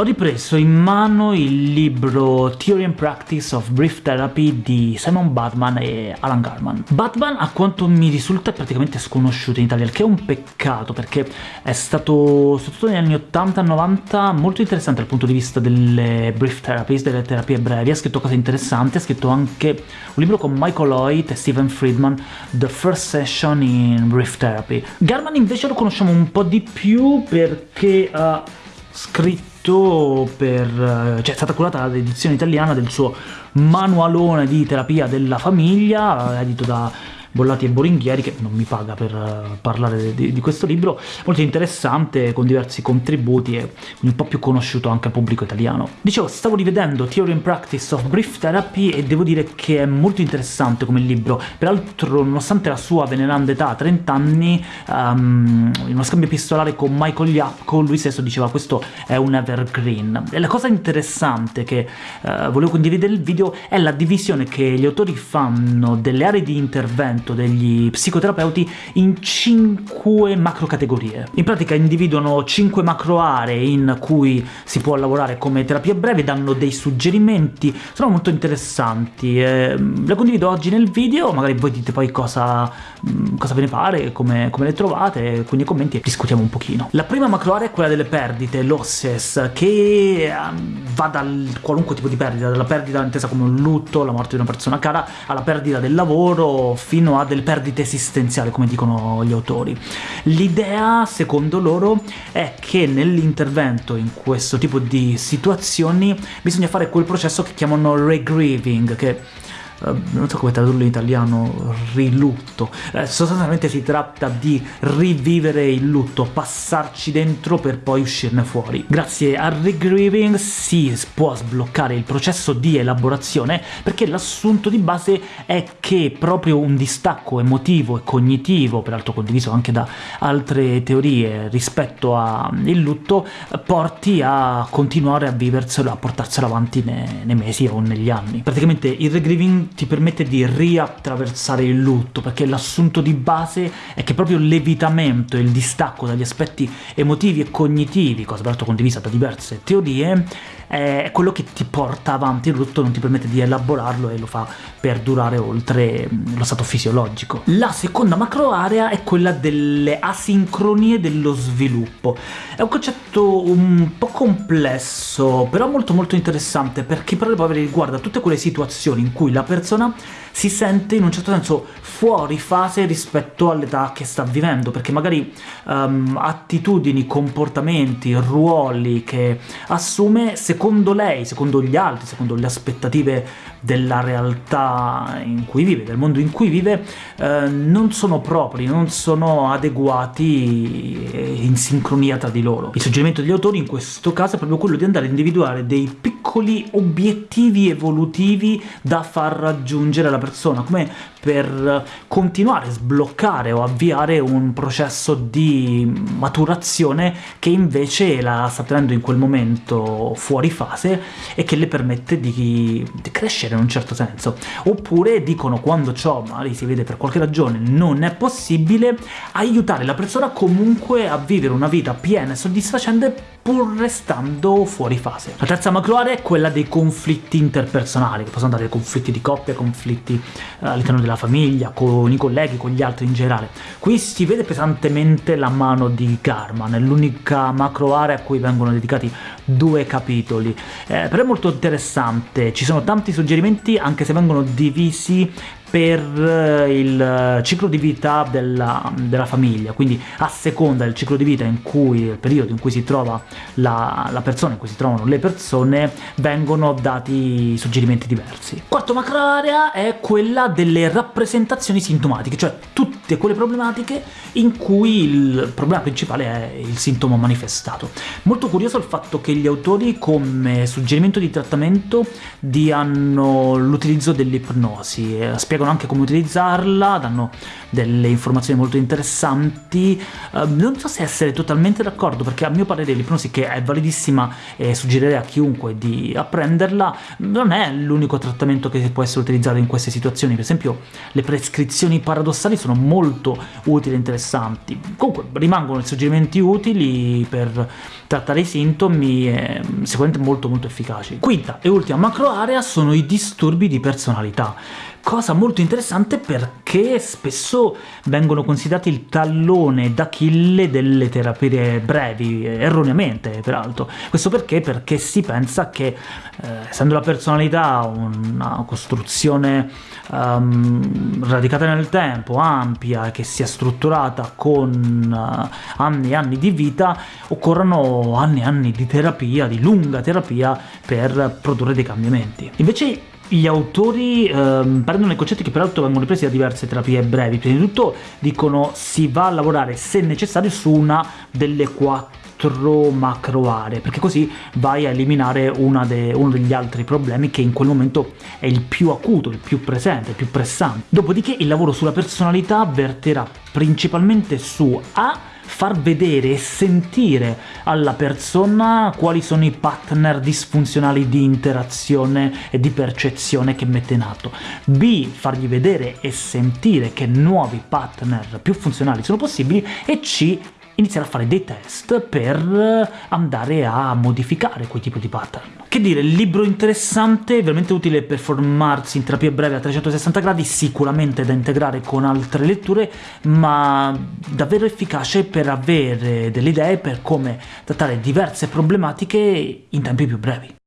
Ho ripreso in mano il libro Theory and Practice of Brief Therapy di Simon Batman e Alan Garman. Batman, a quanto mi risulta, è praticamente sconosciuto in Italia, il che è un peccato, perché è stato, soprattutto negli anni 80 e 90, molto interessante dal punto di vista delle brief therapies, delle terapie brevi, ha scritto cose interessanti, ha scritto anche un libro con Michael Lloyd e Stephen Friedman, The First Session in Brief Therapy. Garman invece lo conosciamo un po' di più perché ha scritto per, cioè è stata curata l'edizione italiana del suo manualone di terapia della famiglia, edito da Bollati e Boringhieri, che non mi paga per uh, parlare di, di, questo libro, molto interessante, con diversi contributi e un po' più conosciuto anche al pubblico italiano. Dicevo, stavo rivedendo Theory and Practice of Brief Therapy e devo dire che è molto interessante come libro, peraltro nonostante la sua veneranda età, 30 anni, um, in uno scambio epistolare con Michael Yapko, lui stesso diceva questo è un evergreen. E la cosa interessante che uh, volevo condividere nel video è la divisione che gli autori fanno delle aree di intervento trattamento degli psicoterapeuti in cinque macro categorie. In pratica individuano cinque macro aree in cui si può lavorare come terapia breve, danno dei suggerimenti, sono molto interessanti. Eh, le condivido oggi nel video, magari voi dite poi cosa, mm, cosa ve ne pare, come, come le trovate, quindi commenti e discutiamo un pochino. La prima macro area è quella delle perdite, losses, che um, va dal qualunque tipo di perdita, dalla perdita intesa come un lutto, la morte di una persona cara, alla perdita del lavoro, fino fino a delle perdite esistenziali, come dicono gli autori. L'idea, secondo loro, è che nell'intervento in questo tipo di situazioni bisogna fare quel processo che chiamano regrieving, che non so come tradurlo in italiano, rilutto. Eh, sostanzialmente si tratta di rivivere il lutto, passarci dentro per poi uscirne fuori. Grazie al regrieving si può sbloccare il processo di elaborazione perché l'assunto di base è che proprio un distacco emotivo e cognitivo, peraltro condiviso anche da altre teorie rispetto al lutto, porti a continuare a viverselo, a portarselo avanti nei, nei mesi o negli anni. Praticamente il regrieving ti permette di riattraversare il lutto, perché l'assunto di base è che proprio l'evitamento e il distacco dagli aspetti emotivi e cognitivi, cosa peraltro condivisa da diverse teorie, è quello che ti porta avanti il lutto, non ti permette di elaborarlo e lo fa perdurare oltre lo stato fisiologico. La seconda macro area è quella delle asincronie dello sviluppo. È un concetto un po' complesso, però molto molto interessante, perché proprio riguarda tutte quelle situazioni in cui la persona si sente in un certo senso fuori fase rispetto all'età che sta vivendo, perché magari um, attitudini, comportamenti, ruoli che assume, secondo lei, secondo gli altri, secondo le aspettative della realtà in cui vive, del mondo in cui vive, eh, non sono propri, non sono adeguati in sincronia tra di loro. Il suggerimento degli autori in questo caso è proprio quello di andare a individuare dei piccoli obiettivi evolutivi da far raggiungere alla persona, come per continuare sbloccare o avviare un processo di maturazione che invece la sta tenendo in quel momento fuori fase e che le permette di, di crescere in un certo senso. Oppure dicono quando ciò magari si vede per qualche ragione non è possibile, aiutare la persona comunque a vivere una vita piena e soddisfacente pur restando fuori fase. La terza macro area è quella dei conflitti interpersonali, che possono andare conflitti di coppia, conflitti eh, all'interno della famiglia, con i colleghi, con gli altri in generale. Qui si vede pesantemente la mano di Garman, è l'unica macro area a cui vengono dedicati due capitoli, eh, però è molto interessante, ci sono tanti suggerimenti anche se vengono divisi per eh, il ciclo di vita della, della, famiglia, quindi a seconda del ciclo di vita in cui, il periodo in cui si trova la, la, persona, in cui si trovano le persone, vengono dati suggerimenti diversi. Quarto macro area è quella delle rappresentazioni sintomatiche, cioè tutte quelle problematiche in cui il problema principale è il sintomo manifestato. Molto curioso il fatto che gli autori come suggerimento di trattamento diano l'utilizzo dell'ipnosi, eh, spiegano anche come utilizzarla, danno delle informazioni molto interessanti. Uh, non so se essere totalmente d'accordo, perché a mio parere l'ipnosi, che è validissima e suggerirei a chiunque di apprenderla, non è l'unico trattamento che può essere utilizzato in queste situazioni. Per esempio le prescrizioni paradossali sono molto molto utili e interessanti. Comunque rimangono suggerimenti utili per trattare i sintomi e sicuramente molto molto efficaci. Quinta e ultima macro area sono i disturbi di personalità cosa molto interessante perché spesso vengono considerati il tallone d'Achille delle terapie brevi, erroneamente peraltro. Questo perché? Perché si pensa che, eh, essendo la personalità una costruzione um, radicata nel tempo, ampia, che sia strutturata con uh, anni e anni di vita, occorrano anni e anni di terapia, di lunga terapia, per produrre dei cambiamenti. Invece gli autori ehm, prendono i concetti che peraltro vengono presi da diverse terapie brevi. Prima di tutto dicono si va a lavorare, se necessario, su una delle quattro macro aree, perché così vai a eliminare de uno degli altri problemi che in quel momento è il più acuto, il più presente, il più pressante. Dopodiché il lavoro sulla personalità verterà principalmente su A far vedere e sentire alla persona quali sono i partner disfunzionali di interazione e di percezione che mette in atto. B. Fargli vedere e sentire che nuovi partner più funzionali sono possibili. E C iniziare a fare dei test per andare a modificare quel tipo di pattern. Che dire, libro interessante, veramente utile per formarsi in terapia breve a 360 gradi, sicuramente da integrare con altre letture, ma davvero efficace per avere delle idee per come trattare diverse problematiche in tempi più brevi.